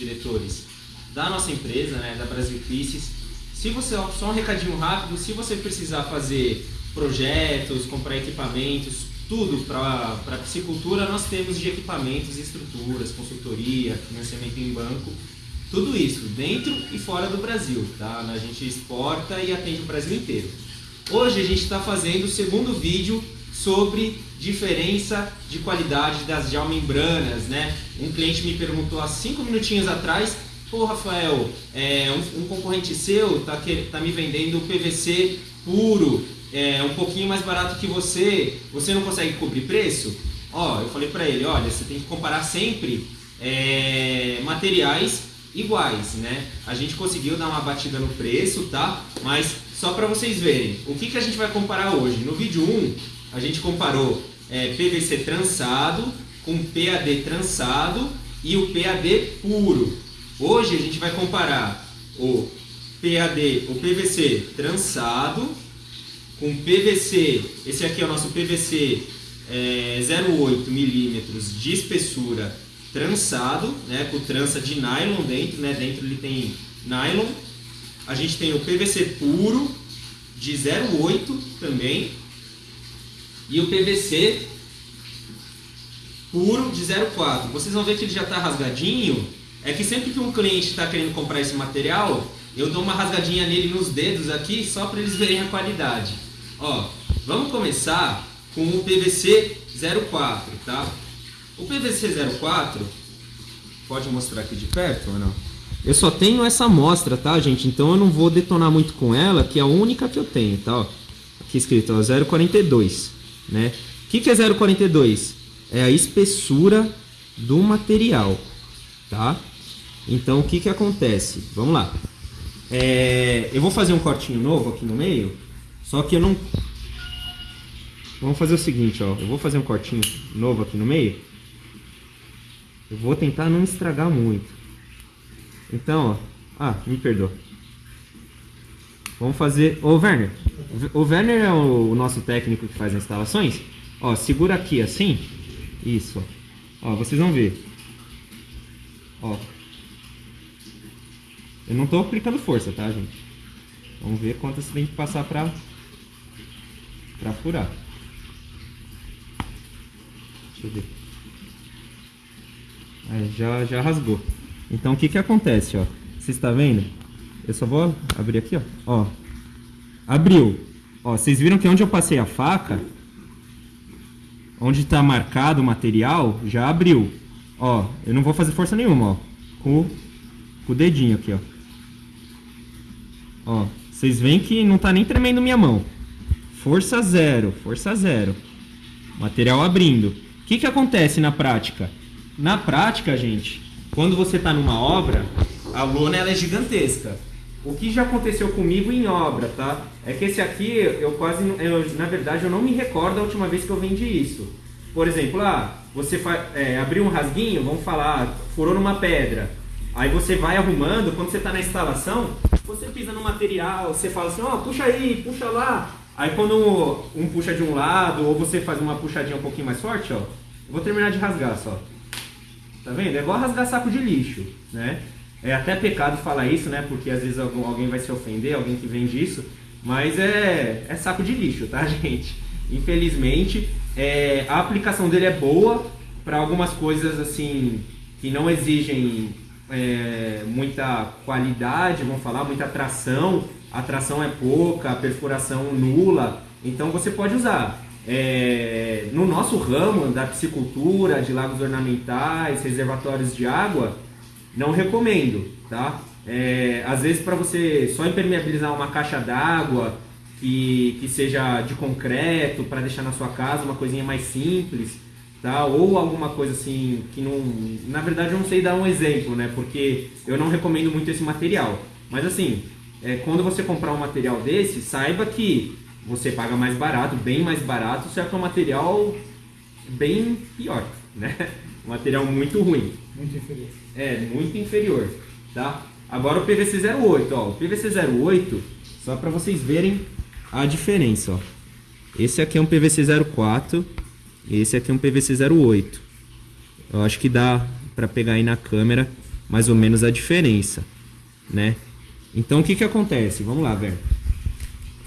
diretores da nossa empresa, né, da Brasil Pieces. Se você, só um recadinho rápido, se você precisar fazer projetos, comprar equipamentos, tudo para piscicultura, nós temos de equipamentos, estruturas, consultoria, financiamento em banco, tudo isso dentro e fora do Brasil, tá? A gente exporta e atende o Brasil inteiro. Hoje a gente está fazendo o segundo vídeo sobre diferença de qualidade das geomembranas, né? Um cliente me perguntou há cinco minutinhos atrás, pô Rafael, é, um, um, concorrente seu tá, que, tá me vendendo PVC puro, é, um pouquinho mais barato que você, você não consegue cobrir preço? Ó, eu falei para ele, olha, você tem que comparar sempre é, materiais iguais, né? A gente conseguiu dar uma batida no preço, tá? Mas só para vocês verem, o que, que a gente vai comparar hoje? No vídeo 1, a gente comparou é, PVC trançado com PAD trançado e o PAD puro. Hoje a gente vai comparar o PAD, o PVC trançado com PVC, esse aqui é o nosso PVC é, 0,8 milímetros de espessura trançado, né, com trança de nylon dentro, né, dentro ele tem nylon. A gente tem o PVC puro de 0,8 também e o PVC puro de 0,4. Vocês vão ver que ele já está rasgadinho. É que sempre que um cliente está querendo comprar esse material, eu dou uma rasgadinha nele nos dedos aqui só para eles verem a qualidade. Ó, vamos começar com o PVC 04, tá? O PVC 04, pode mostrar aqui de perto ou não? Eu só tenho essa amostra, tá, gente? Então eu não vou detonar muito com ela, que é a única que eu tenho, tá? Ó, aqui escrito, ó, 042, né? O que, que é 042? É a espessura do material, tá? Então o que, que acontece? Vamos lá. É, eu vou fazer um cortinho novo aqui no meio, só que eu não... Vamos fazer o seguinte, ó. Eu vou fazer um cortinho novo aqui no meio. Eu vou tentar não estragar muito. Então, ó. Ah, me perdoa. Vamos fazer... Ô, Werner. O Werner é o nosso técnico que faz as instalações. Ó, segura aqui assim. Isso, ó. Vocês vão ver. Ó. Eu não tô aplicando força, tá, gente? Vamos ver quanto você tem que passar pra... Pra furar. Deixa eu ver. É, já, já rasgou. Então o que que acontece, ó? Vocês estão vendo? Eu só vou abrir aqui, ó. ó. Abriu. Ó, vocês viram que onde eu passei a faca, onde está marcado o material, já abriu. Ó, eu não vou fazer força nenhuma, ó. Com, com o dedinho aqui, ó. Ó, vocês veem que não tá nem tremendo minha mão. Força zero, força zero. Material abrindo. O que que acontece na prática? Na prática, gente, quando você está numa obra, a lona ela é gigantesca. O que já aconteceu comigo em obra, tá? É que esse aqui, eu quase, eu, na verdade, eu não me recordo a última vez que eu vendi isso. Por exemplo, ah, você é, abriu um rasguinho, vamos falar, furou numa pedra. Aí você vai arrumando, quando você está na instalação, você pisa no material, você fala assim, ó, oh, puxa aí, puxa lá. Aí quando um puxa de um lado, ou você faz uma puxadinha um pouquinho mais forte, ó, eu vou terminar de rasgar só. Tá vendo? É igual rasgar saco de lixo, né? É até pecado falar isso, né? Porque às vezes alguém vai se ofender, alguém que vende isso. Mas é, é saco de lixo, tá, gente? Infelizmente, é, a aplicação dele é boa para algumas coisas assim que não exigem é, muita qualidade, vamos falar, muita tração. A tração é pouca, a perfuração nula. Então você pode usar. É, no nosso ramo da piscicultura, de lagos ornamentais, reservatórios de água, não recomendo, tá? É, às vezes para você só impermeabilizar uma caixa d'água que, que seja de concreto para deixar na sua casa uma coisinha mais simples, tá? Ou alguma coisa assim que não, na verdade eu não sei dar um exemplo, né? Porque eu não recomendo muito esse material. Mas assim, é, quando você comprar um material desse, saiba que você paga mais barato, bem mais barato, só que é um material bem pior, né? Um material muito ruim. Muito inferior. É, muito inferior, tá? Agora o PVC 08, ó. O PVC 08, só para vocês verem a diferença, ó. Esse aqui é um PVC 04 e esse aqui é um PVC 08. Eu acho que dá para pegar aí na câmera mais ou menos a diferença, né? Então o que que acontece? Vamos lá, ver.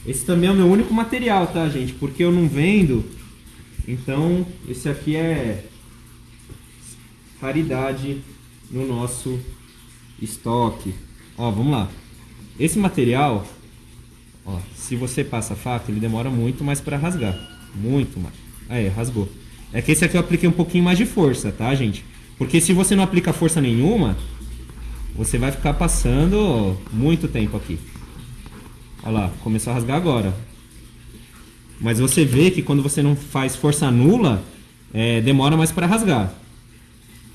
Esse também é o meu único material, tá, gente? Porque eu não vendo. Então, esse aqui é raridade no nosso estoque. Ó, vamos lá. Esse material, ó, se você passa a faca, ele demora muito mais para rasgar. Muito mais. Aí, rasgou. É que esse aqui eu apliquei um pouquinho mais de força, tá, gente? Porque se você não aplica força nenhuma, você vai ficar passando muito tempo aqui. Olha lá, começou a rasgar agora. Mas você vê que quando você não faz força nula, é, demora mais para rasgar.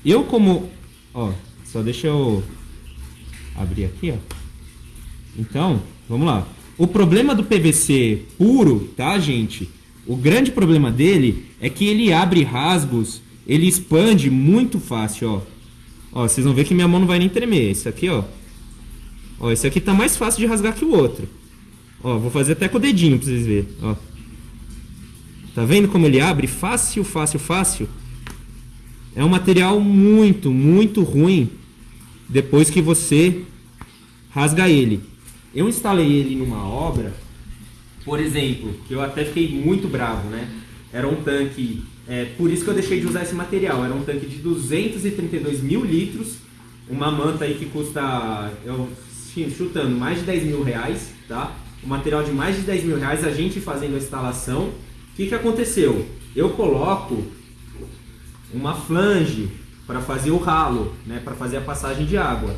Eu como... Ó, só deixa eu abrir aqui, ó. Então, vamos lá. O problema do PVC puro, tá, gente? O grande problema dele é que ele abre rasgos, ele expande muito fácil, ó. Ó, vocês vão ver que minha mão não vai nem tremer. Esse aqui, ó. Ó, esse aqui tá mais fácil de rasgar que o outro. Ó, vou fazer até com o dedinho pra vocês verem, ó. Tá vendo como ele abre? Fácil, fácil, fácil. É um material muito, muito ruim depois que você rasga ele. Eu instalei ele numa obra, por exemplo, que eu até fiquei muito bravo, né? Era um tanque, é, por isso que eu deixei de usar esse material, era um tanque de 232 mil litros, uma manta aí que custa, eu chutando, mais de 10 mil reais, tá? Um material de mais de 10 mil reais, a gente fazendo a instalação. O que, que aconteceu? Eu coloco uma flange para fazer o ralo, né, para fazer a passagem de água.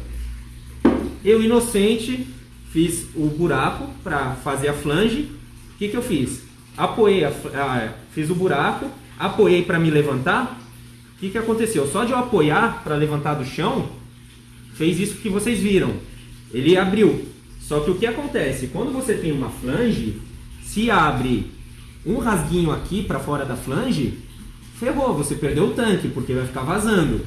Eu, inocente, fiz o buraco para fazer a flange. O que, que eu fiz? Apoiei, a, a, fiz o buraco, apoiei para me levantar. O que, que aconteceu? Só de eu apoiar para levantar do chão, fez isso que vocês viram. Ele abriu. Só que o que acontece? Quando você tem uma flange, se abre um rasguinho aqui para fora da flange, ferrou, você perdeu o tanque, porque vai ficar vazando.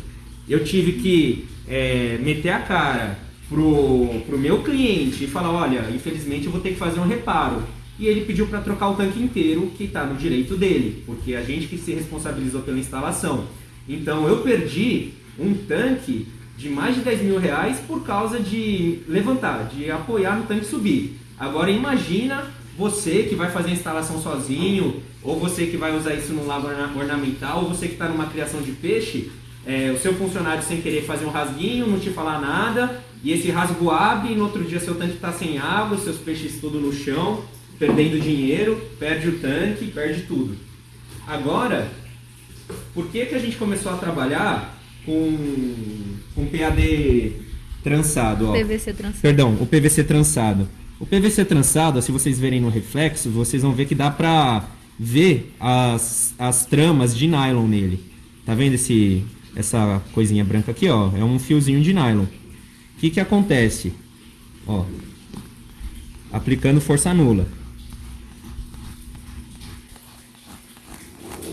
Eu tive que é, meter a cara pro, pro meu cliente e falar, olha, infelizmente eu vou ter que fazer um reparo. E ele pediu para trocar o tanque inteiro, que está no direito dele, porque a gente que se responsabilizou pela instalação. Então eu perdi um tanque de mais de 10 mil reais por causa de levantar, de apoiar no tanque subir. Agora imagina você que vai fazer a instalação sozinho, ou você que vai usar isso no lago ornamental, ou você que está numa criação de peixe, é, o seu funcionário sem querer fazer um rasguinho, não te falar nada, e esse rasgo abre e no outro dia seu tanque está sem água, seus peixes tudo no chão, perdendo dinheiro, perde o tanque, perde tudo. Agora, por que, que a gente começou a trabalhar com, com PAD trançado? Ó? PVC trançado. Perdão, o PVC trançado. O PVC trançado, se vocês verem no reflexo, vocês vão ver que dá pra ver as, as tramas de nylon nele. Tá vendo esse, essa coisinha branca aqui, ó? É um fiozinho de nylon. O que que acontece? Ó, aplicando força nula.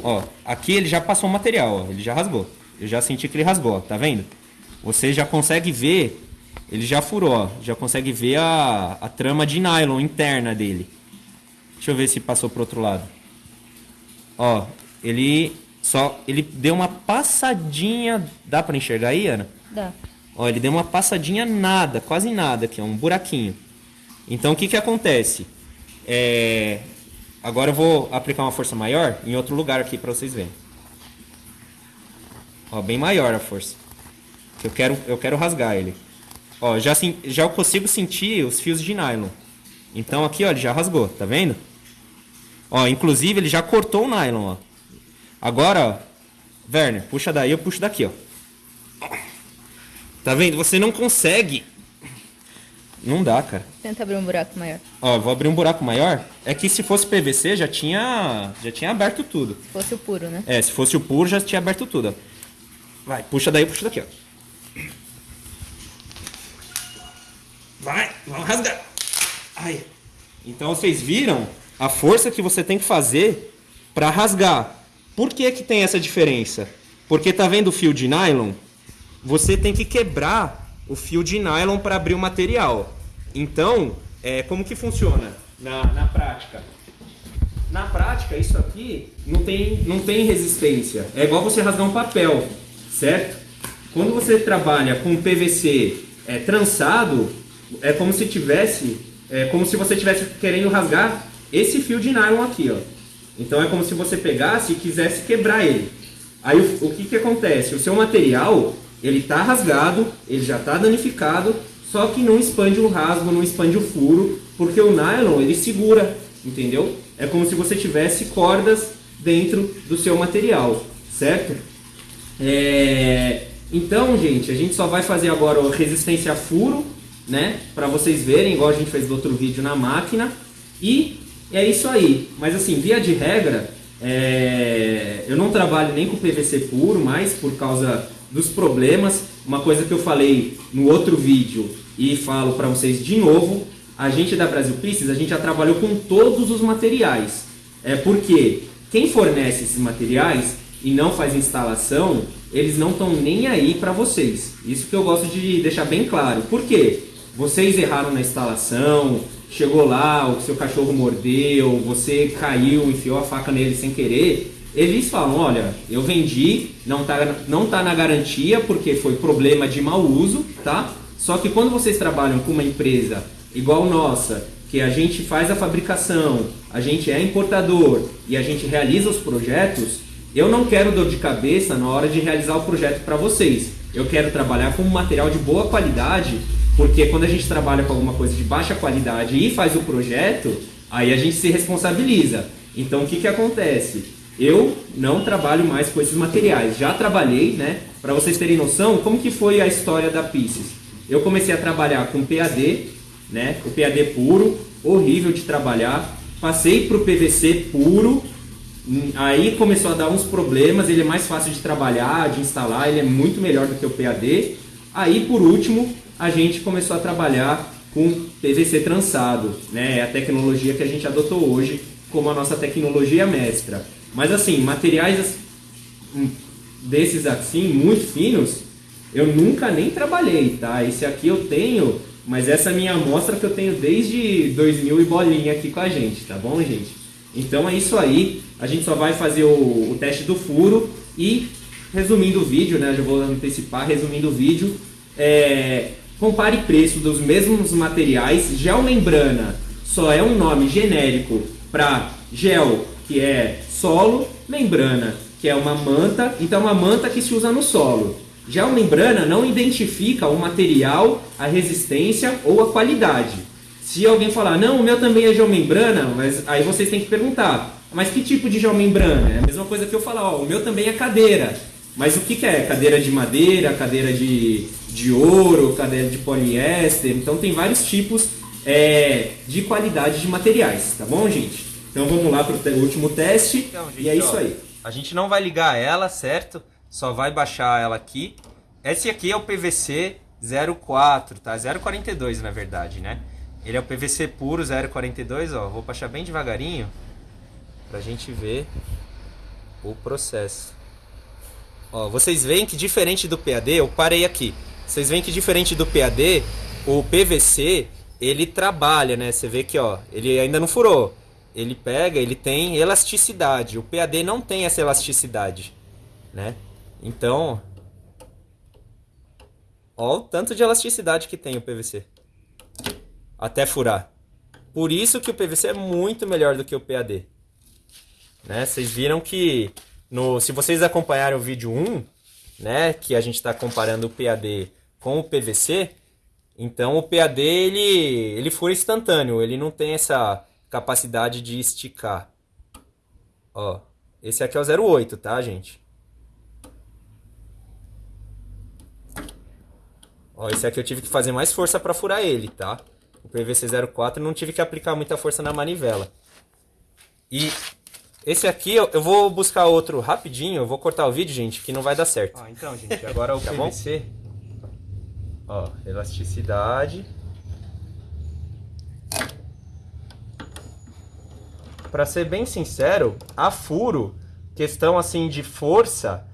Ó, aqui ele já passou o material, ó, ele já rasgou. Eu já senti que ele rasgou, ó, tá vendo? Você já consegue ver, ele já furou, ó, já consegue ver a, a trama de nylon interna dele. Deixa eu ver se passou pro outro lado. Ó, ele só ele deu uma passadinha, dá para enxergar aí, Ana? Dá. Ó, ele deu uma passadinha nada, quase nada aqui, ó, um buraquinho. Então o que que acontece? É, agora eu vou aplicar uma força maior em outro lugar aqui para vocês verem. Ó, bem maior a força. Eu quero, eu quero rasgar ele. Ó, já, já consigo sentir os fios de nylon. Então aqui, ó, ele já rasgou, tá vendo? Ó, inclusive ele já cortou o nylon, ó. Agora, ó, Werner, puxa daí, eu puxo daqui, ó. Tá vendo? Você não consegue. Não dá, cara. Tenta abrir um buraco maior. Ó, vou abrir um buraco maior. É que se fosse PVC já tinha, já tinha aberto tudo. Se fosse o puro, né? É, se fosse o puro já tinha aberto tudo. Ó. Vai, puxa daí, puxa daqui, ó. Vai, vamos rasgar. Ai. Então vocês viram a força que você tem que fazer para rasgar. Por que que tem essa diferença? Porque tá vendo o fio de nylon? Você tem que quebrar o fio de nylon para abrir o material. Então, é, como que funciona na, na prática? Na prática, isso aqui não tem, não tem resistência. É igual você rasgar um papel. certo? Quando você trabalha com PVC é, trançado, é como se tivesse, é como se você estivesse querendo rasgar esse fio de nylon aqui, ó. Então é como se você pegasse e quisesse quebrar ele. Aí o, o que, que acontece? O seu material, ele está rasgado, ele já está danificado, só que não expande o rasgo, não expande o furo, porque o nylon ele segura, entendeu? É como se você tivesse cordas dentro do seu material, certo? É... Então, gente, a gente só vai fazer agora resistência a furo, né? Para vocês verem, igual a gente fez no outro vídeo na máquina. E é isso aí. Mas assim, via de regra, é... eu não trabalho nem com PVC puro, mais por causa dos problemas. Uma coisa que eu falei no outro vídeo e falo para vocês de novo, a gente da Brasil Pieces, a gente já trabalhou com todos os materiais. É porque quem fornece esses materiais e não faz instalação, eles não estão nem aí para vocês. Isso que eu gosto de deixar bem claro. Por quê? Vocês erraram na instalação, chegou lá, o seu cachorro mordeu, você caiu, enfiou a faca nele sem querer. Eles falam, olha, eu vendi, não tá, não tá na garantia porque foi problema de mau uso, tá? Só que quando vocês trabalham com uma empresa igual nossa, que a gente faz a fabricação, a gente é importador e a gente realiza os projetos, eu não quero dor de cabeça na hora de realizar o projeto para vocês. Eu quero trabalhar com um material de boa qualidade, porque quando a gente trabalha com alguma coisa de baixa qualidade e faz o projeto, aí a gente se responsabiliza. Então o que, que acontece? Eu não trabalho mais com esses materiais. Já trabalhei, né? Para vocês terem noção, como que foi a história da Pieces? Eu comecei a trabalhar com PAD, né? O PAD puro, horrível de trabalhar. Passei para o PVC puro, aí começou a dar uns problemas. Ele é mais fácil de trabalhar, de instalar, ele é muito melhor do que o PAD. Aí, por último, a gente começou a trabalhar com PVC trançado, né? É a tecnologia que a gente adotou hoje como a nossa tecnologia mestra. Mas assim, materiais hum, desses assim, muito finos, eu nunca nem trabalhei, tá? Esse aqui eu tenho mas essa é minha amostra que eu tenho desde 2000 e bolinha aqui com a gente, tá bom, gente? Então é isso aí. A gente só vai fazer o, o teste do furo e, resumindo o vídeo, né? Já vou antecipar, resumindo o vídeo. É, compare preço dos mesmos materiais. Gel membrana só é um nome genérico para gel, que é solo, membrana, que é uma manta. Então é uma manta que se usa no solo. A membrana não identifica o material, a resistência ou a qualidade. Se alguém falar, não, o meu também é geomembrana, mas aí vocês têm que perguntar, mas que tipo de geomembrana? É a mesma coisa que eu falar, o meu também é cadeira. Mas o que, que é? Cadeira de madeira, cadeira de, de ouro, cadeira de poliéster. Então tem vários tipos é, de qualidade de materiais, tá bom, gente? Então vamos lá para o último teste então, gente, e é isso ó, aí. A gente não vai ligar ela, certo? só vai baixar ela aqui. Esse aqui é o PVC 04, tá? 042 na verdade, né? Ele é o PVC puro 042, ó. Vou baixar bem devagarinho pra gente ver o processo. Ó, vocês veem que diferente do PAD, eu parei aqui. Vocês veem que diferente do PAD, o PVC, ele trabalha, né? Você vê que, ó, ele ainda não furou. Ele pega, ele tem elasticidade. O PAD não tem essa elasticidade, né? Então, ó o tanto de elasticidade que tem o PVC. Até furar. Por isso que o PVC é muito melhor do que o PAD. Né? Vocês viram que, no, se vocês acompanharem o vídeo 1, né, que a gente está comparando o PAD com o PVC, então o PAD ele, ele fura instantâneo, ele não tem essa capacidade de esticar. Ó, esse aqui é o 08, tá, gente? Ó, esse aqui eu tive que fazer mais força para furar ele, tá? O PVC 04 não tive que aplicar muita força na manivela. E esse aqui eu, eu vou buscar outro rapidinho, eu vou cortar o vídeo, gente, que não vai dar certo. Ó, então, gente, agora o tá PVC. Ó, elasticidade. Para ser bem sincero, a furo, questão assim de força,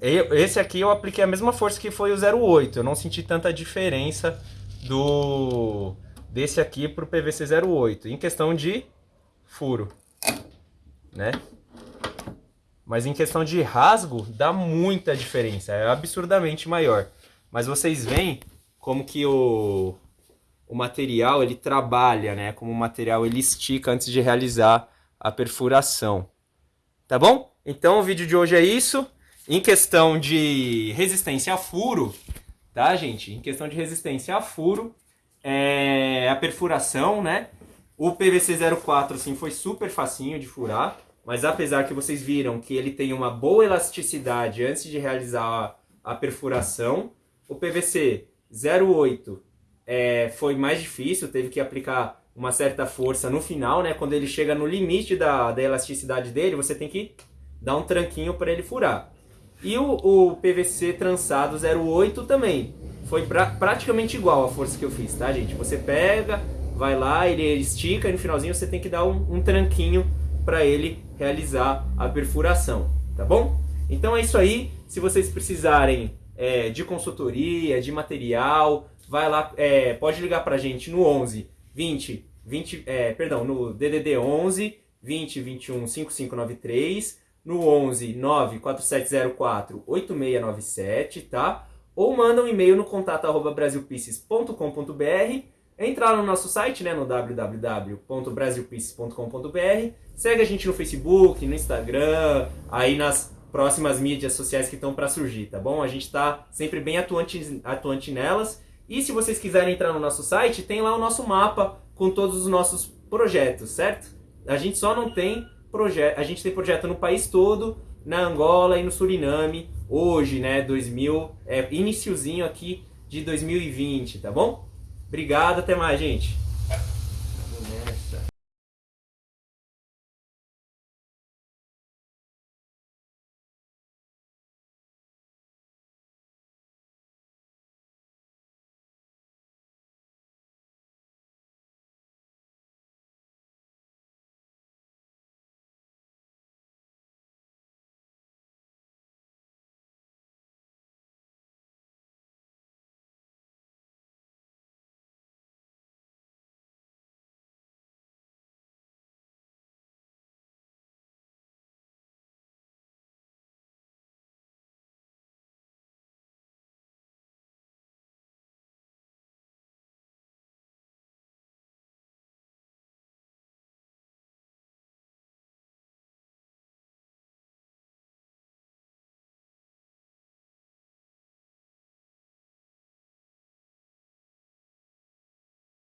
esse aqui eu apliquei a mesma força que foi o 08. Eu não senti tanta diferença do desse aqui para o PVC 08. Em questão de furo, né? Mas em questão de rasgo, dá muita diferença, é absurdamente maior. Mas vocês veem como que o, o material ele trabalha, né? Como o material ele estica antes de realizar a perfuração. Tá bom? Então o vídeo de hoje é isso. Em questão de resistência a furo, tá, gente? Em questão de resistência a furo, é a perfuração, né? O PVC 04 assim, foi super facinho de furar, mas apesar que vocês viram que ele tem uma boa elasticidade antes de realizar a, a perfuração, o PVC 08 é, foi mais difícil, teve que aplicar uma certa força no final, né? Quando ele chega no limite da, da elasticidade dele, você tem que dar um tranquinho para ele furar. E o, o, PVC trançado 08 também. Foi pra, praticamente igual a força que eu fiz, tá, gente? Você pega, vai lá, ele estica e no finalzinho você tem que dar um, um tranquinho para ele realizar a perfuração, tá bom? Então é isso aí. Se vocês precisarem é, de consultoria, de material, vai lá, é, pode ligar para a gente no 11 20 20, é, perdão, no DDD 11 20 21 5593, no 11 94704 8697, tá? Ou manda um e-mail no contato arroba brasilpieces.com.br, entrar no nosso site, né, no www.brasilpieces.com.br, segue a gente no Facebook, no Instagram, aí nas próximas mídias sociais que estão para surgir, tá bom? A gente está sempre bem atuante, atuante nelas. E se vocês quiserem entrar no nosso site, tem lá o nosso mapa com todos os nossos projetos, certo? A gente só não tem projeto, a gente tem projeto no país todo, na Angola e no Suriname, hoje, né, 2000, é iniciozinho aqui de 2020, tá bom? Obrigado, até mais, gente.